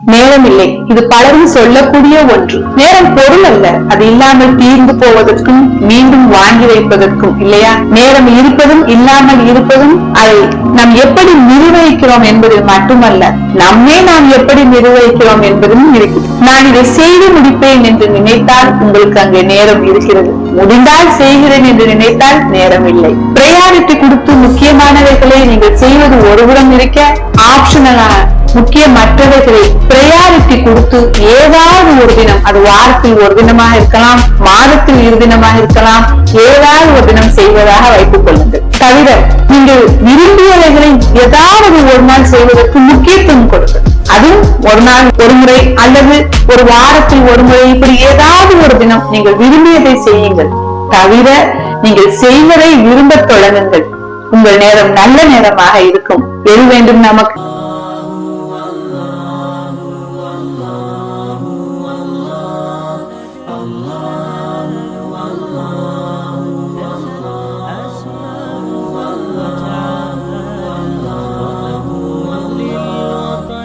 நேரம் இல்லை இது பலரும் சொல்லக்கூடிய ஒன்று. நேரம் பொருள் அல்ல. அது இல்லாமல் தீர்ந்து போவதற்கும் மீண்டும் வாங்கி வைப்பதற்கும் இல்லையா? நேரம் இருப்பதும் இல்லாமல் இருப்பதும் அதை நாம் எப்படி நிர்வகிக்கிறோம் என்பதில் மட்டுமல்ல நம்மே நாம் எப்படி நிர்வகிக்கிறோம் என்பதும் இருக்குது. நான் இதை செய்து முடிப்பேன் என்று நினைத்தால் உங்களுக்கு அங்கே நேரம் இருக்கிறது. முடிந்தால் செய்கிறேன் என்று நினைத்தால் நேரம் இல்லை பிரையாரிட்டி கொடுத்து முக்கியமானவைகளை நீங்கள் செய்வது ஒருபுறம் இருக்க ஆப்ஷனலான முக்கியமற்றவைகளை பிரையாரிட்டி கொடுத்து ஏதாவது ஒரு தினம் அது வாரத்தில் ஒரு தினமாக இருக்கலாம் மாதத்தில் இரு தினமாக இருக்கலாம் ஏதாவது ஒரு தினம் செய்வதாக வைத்துக் கொள்ளுங்கள். தவிர நீங்கள் விரும்பியவைகளை ஏதாவது ஒரு நாள் செய்வதற்கு முக்கியத்துவம் கொடுங்கள். அதுவும் ஒரு நாள் ஒரு முறை அல்லது ஒரு வாரத்தில் ஒரு முறை இப்படி ஏதாவது ஒரு தினம் நீங்கள் விரும்பியதை செய்யுங்கள். தவிர நீங்கள் செய்வதை விரும்பத் தொடங்குங்கள். உங்கள் நேரம் நல்ல நேரமாக இருக்கும். எது வேண்டும் நமக்கு.